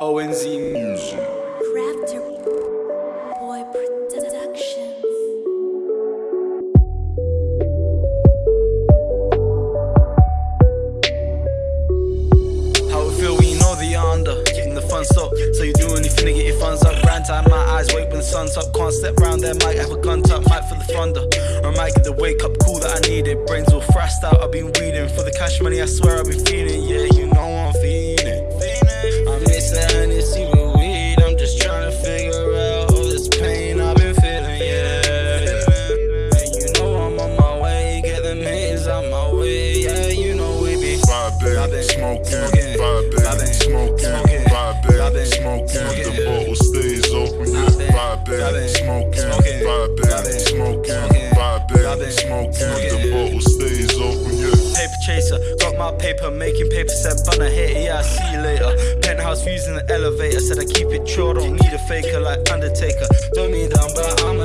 ONZ Music. Raptor Boy Productions. How it feel when you know that you're under Getting the fun stop So you do anything to get your funds up. Grind time, my eyes wait when the sun's up. Can't step round there, might have a gun tuck Might for the thunder. Or I might get the wake up call that I needed. Brains all thrashed out, I've been weeding For the cash money, I swear I've been feeling Yeah, you know I'm feeling Vibing, smoking, smoking, vibing, smoking, vibing, smoking. The bottle stays open, yeah. Paper chaser, got my paper, making paper, said bun I hate it, yeah, I see you later. Penthouse views in the elevator, said I keep it true, don't need a faker like Undertaker. Throw me down, but I'ma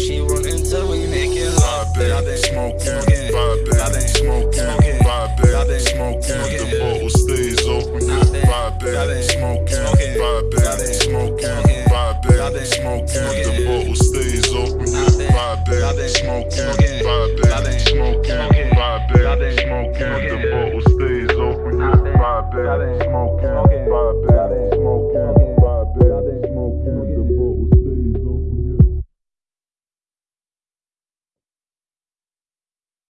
she want until we make it hot. I've smoking, Vibe, I've smoking, Vibe, I've smoking. The bottle stays open, vibing, smoking, vibing, smoking, vibing, smoking. The bottle stays open, vibing, smoking, vibing, smoking, vibing, smoking. The bottle stays open, Vibe, vibing, smoking, vibing.